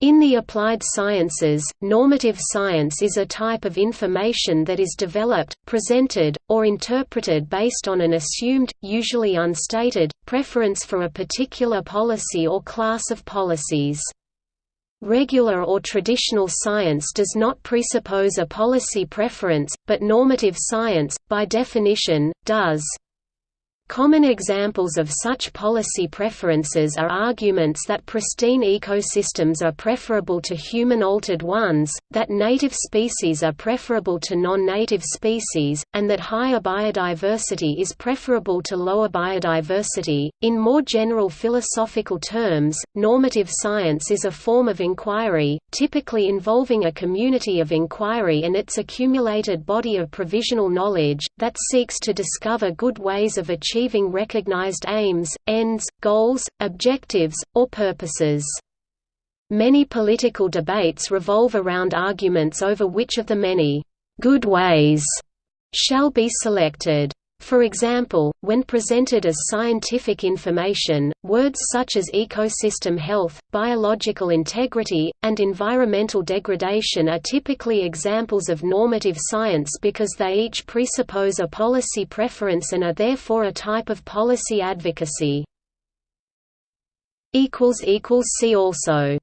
In the applied sciences, normative science is a type of information that is developed, presented, or interpreted based on an assumed, usually unstated, preference for a particular policy or class of policies. Regular or traditional science does not presuppose a policy preference, but normative science, by definition, does. Common examples of such policy preferences are arguments that pristine ecosystems are preferable to human-altered ones, that native species are preferable to non-native species, and that higher biodiversity is preferable to lower biodiversity. In more general philosophical terms, normative science is a form of inquiry, typically involving a community of inquiry and its accumulated body of provisional knowledge, that seeks to discover good ways of achieving achieving recognized aims, ends, goals, objectives, or purposes. Many political debates revolve around arguments over which of the many good ways shall be selected. For example, when presented as scientific information, words such as ecosystem health, biological integrity, and environmental degradation are typically examples of normative science because they each presuppose a policy preference and are therefore a type of policy advocacy. See also